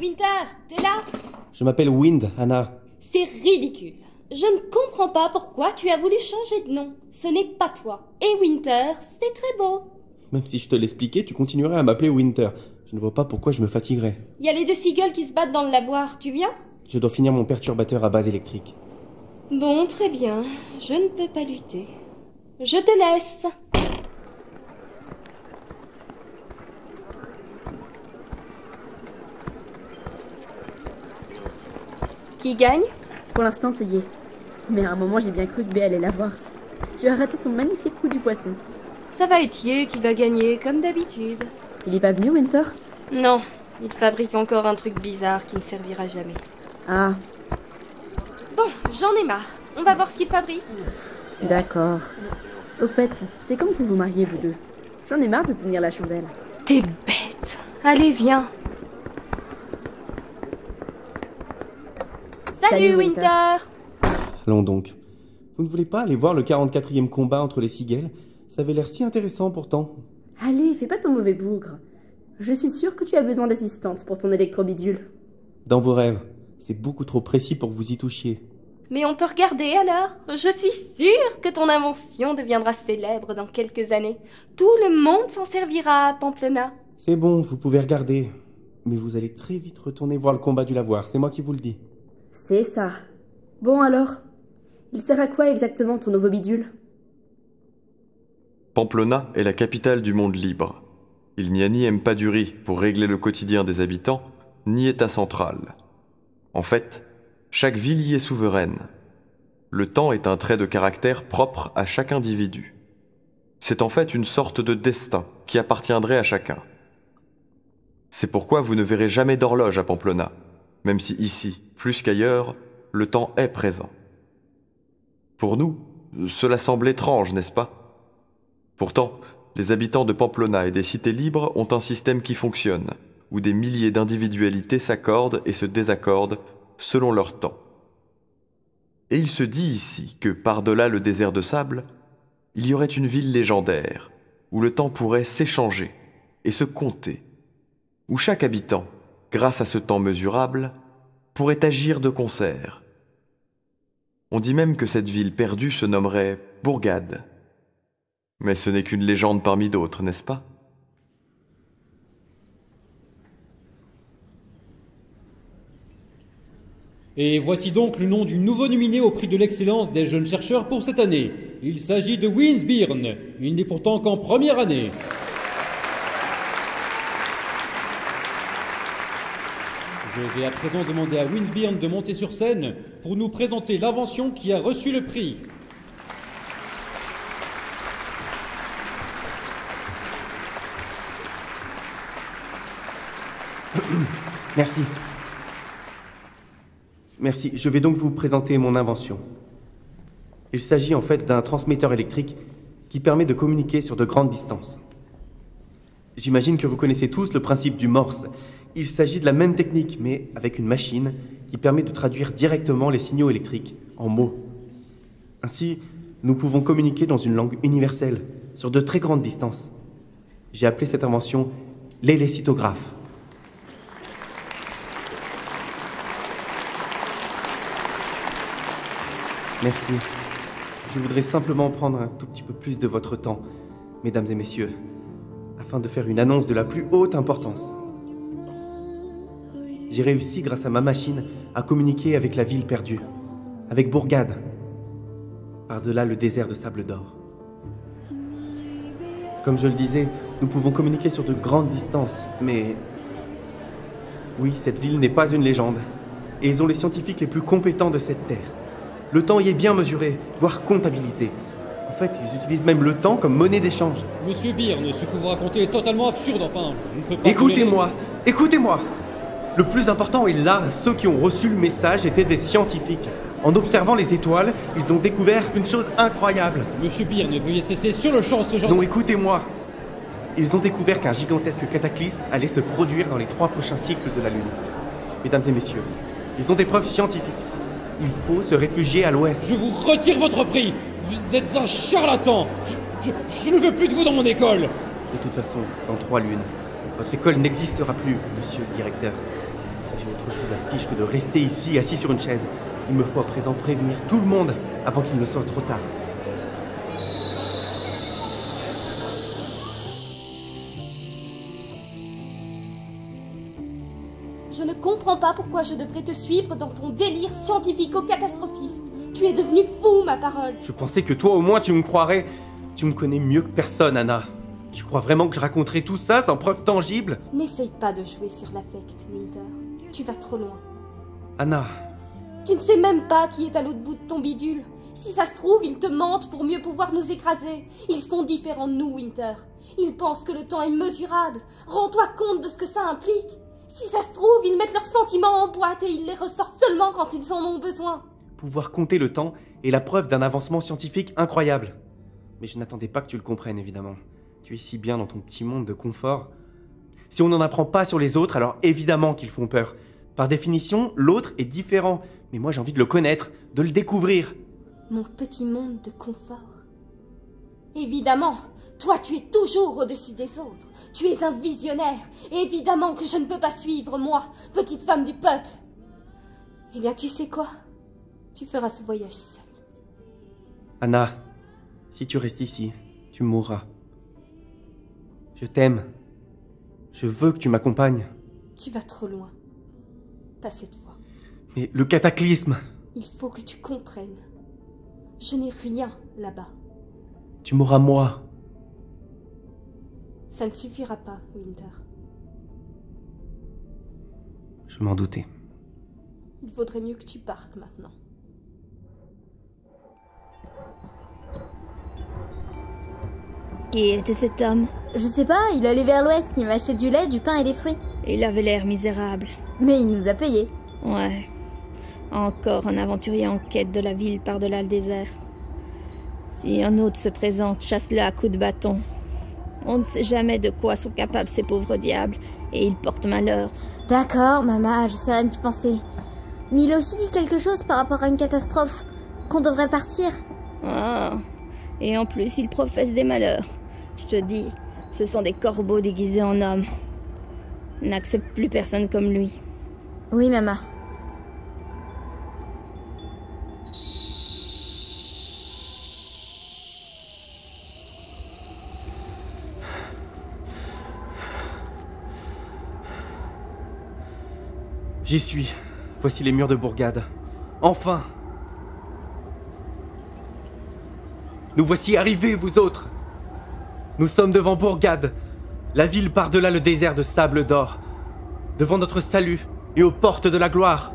Winter, t'es là? Je m'appelle Wind, Anna. C'est ridicule. Je ne comprends pas pourquoi tu as voulu changer de nom. Ce n'est pas toi. Et Winter, c'est très beau. Même si je te l'expliquais, tu continuerais à m'appeler Winter. Je ne vois pas pourquoi je me fatiguerais. Il y a les deux seagulls qui se battent dans le lavoir. Tu viens? Je dois finir mon perturbateur à base électrique. Bon, très bien. Je ne peux pas lutter. Je te laisse. Qui gagne Pour l'instant, c'est Yé. Mais à un moment, j'ai bien cru que B allait l'avoir. Tu as raté son magnifique coup du poisson. Ça va être Yé qui va gagner, comme d'habitude. Il est pas venu, Winter? Non, il fabrique encore un truc bizarre qui ne servira jamais. Ah, Bon, j'en ai marre. On va voir ce qu'il fabrique. d'accord. Au fait, c'est quand vous vous mariez, vous deux? J'en ai marre de tenir la chandelle. T'es bête. Allez, viens. Salut, Winter. Winter. Allons donc. Vous ne voulez pas aller voir le 44e combat entre les Seagulls Ça avait l'air si intéressant pourtant. Allez, fais pas ton mauvais bougre. Je suis sûre que tu as besoin d'assistante pour ton électrobidule. Dans vos rêves. C'est beaucoup trop précis pour que vous y touchiez. Mais on peut regarder alors. Je suis sûre que ton invention deviendra célèbre dans quelques années. Tout le monde s'en servira à Pamplona. C'est bon, vous pouvez regarder. Mais vous allez très vite retourner voir le combat du lavoir, c'est moi qui vous le dis. C'est ça. Bon alors Il sert à quoi exactement ton nouveau bidule? Pamplona est la capitale du monde libre. Il n'y a ni Empaduri pour régler le quotidien des habitants, ni État central. En fait, chaque ville y est souveraine. Le temps est un trait de caractère propre à chaque individu. C'est en fait une sorte de destin qui appartiendrait à chacun. C'est pourquoi vous ne verrez jamais d'horloge à Pamplona, même si ici, plus qu'ailleurs, le temps est présent. Pour nous, cela semble étrange, n'est-ce pas? Pourtant, les habitants de Pamplona et des cités libres ont un système qui fonctionne, où des milliers d'individualités s'accordent et se désaccordent selon leur temps. Et il se dit ici que par-delà le désert de sable, il y aurait une ville légendaire, où le temps pourrait s'échanger et se compter, où chaque habitant, grâce à ce temps mesurable, pourrait agir de concert. On dit même que cette ville perdue se nommerait Bourgade. Mais ce n'est qu'une légende parmi d'autres, n'est-ce pas? Et voici donc le nom du nouveau nominé au prix de l'excellence des jeunes chercheurs pour cette année. Il s'agit de Winsbyrne. Il n'est pourtant qu'en première année. Je vais à présent demander à Winsbyrne de monter sur scène pour nous présenter l'invention qui a reçu le prix. Merci. Merci. Je vais donc vous présenter mon invention. Il s'agit en fait d'un transmetteur électrique qui permet de communiquer sur de grandes distances. J'imagine que vous connaissez tous le principe du Morse. Il s'agit de la même technique, mais avec une machine qui permet de traduire directement les signaux électriques en mots. Ainsi, nous pouvons communiquer dans une langue universelle, sur de très grandes distances. J'ai appelé cette invention l'élécitographe. Merci. Je voudrais simplement prendre un tout petit peu plus de votre temps, mesdames et messieurs, afin de faire une annonce de la plus haute importance. J'ai réussi, grâce à ma machine, à communiquer avec la ville perdue, avec Bourgade, par-delà le désert de sable d'or. Comme je le disais, nous pouvons communiquer sur de grandes distances, mais... Oui, cette ville n'est pas une légende, et ils ont les scientifiques les plus compétents de cette terre. Le temps y est bien mesuré, voire comptabilisé. En fait, ils utilisent même le temps comme monnaie d'échange. Monsieur Byrne, ce que vous racontez est totalement absurde, enfin. Je ne peux pas Écoutez-moi, écoutez-moi Le plus important est là, ceux qui ont reçu le message étaient des scientifiques. En observant les étoiles, ils ont découvert une chose incroyable. Monsieur Byrne, veuillez cesser sur le champ ce genre Non, écoutez-moi Ils ont découvert qu'un gigantesque cataclysme allait se produire dans les trois prochains cycles de la Lune. Mesdames et messieurs, ils ont des preuves scientifiques. Il faut se réfugier à l'ouest. Je vous retire votre prix Vous êtes un charlatan je, je- je ne veux plus de vous dans mon école De toute façon, dans trois lunes, votre école n'existera plus, monsieur le directeur. J'ai autre chose à fiche que de rester ici, assis sur une chaise. Il me faut à présent prévenir tout le monde avant qu'il ne soit trop tard. Je ne comprends pas pourquoi je devrais te suivre dans ton délire scientifico-catastrophiste. Tu es devenu fou, ma parole. Je pensais que toi au moins tu me croirais. Tu me connais mieux que personne, Anna. Tu crois vraiment que je raconterai tout ça sans preuve tangible? N'essaye pas de jouer sur l'affect, Winter. Tu vas trop loin. Anna, Tu ne sais même pas qui est à l'autre bout de ton bidule. Si ça se trouve, ils te mentent pour mieux pouvoir nous écraser. Ils sont différents de nous, Winter. Ils pensent que le temps est mesurable. Rends-toi compte de ce que ça implique. Si ça se trouve, ils mettent leurs sentiments en boîte et ils les ressortent seulement quand ils en ont besoin. pouvoir compter le temps est la preuve d'un avancement scientifique incroyable. Mais je n'attendais pas que tu le comprennes, évidemment. Tu es si bien dans ton petit monde de confort. Si on n'en apprend pas sur les autres, alors évidemment qu'ils font peur. Par définition, l'autre est différent. Mais moi j'ai envie de le connaître, de le découvrir. Mon petit monde de confort. Évidemment, toi tu es toujours au-dessus des autres. Tu es un visionnaire. Évidemment que je ne peux pas suivre, moi, petite femme du peuple. Eh bien, tu sais quoi? Tu feras ce voyage seul. Anna, si tu restes ici, tu mourras. Je t'aime. Je veux que tu m'accompagnes. Tu vas trop loin. Pas cette fois. Mais le cataclysme Il faut que tu comprennes. Je n'ai rien là-bas. Tu m'auras moi. Ça ne suffira pas, Winter. Je m'en doutais. Il vaudrait mieux que tu partes maintenant. Qui était cet homme Je sais pas, il allait vers l'ouest, il m'a acheté du lait, du pain et des fruits. Il avait l'air misérable. Mais il nous a payés. Ouais. Encore un aventurier en quête de la ville par-delà le désert. Si un autre se présente, chasse-le à coups de bâton. On ne sait jamais de quoi sont capables ces pauvres diables, et ils portent malheur. D'accord, maman, je sais rien d'y penser. Mais il a aussi dit quelque chose par rapport à une catastrophe. Qu'on devrait partir. Ah. Et en plus, il professe des malheurs. Je te dis, ce sont des corbeaux déguisés en hommes. N'accepte plus personne comme lui. Oui, maman. J'y suis. Voici les murs de Bourgade. Enfin Nous voici arrivés, vous autres Nous sommes devant Bourgade, la ville par-delà le désert de sable d'or, devant notre salut et aux portes de la gloire.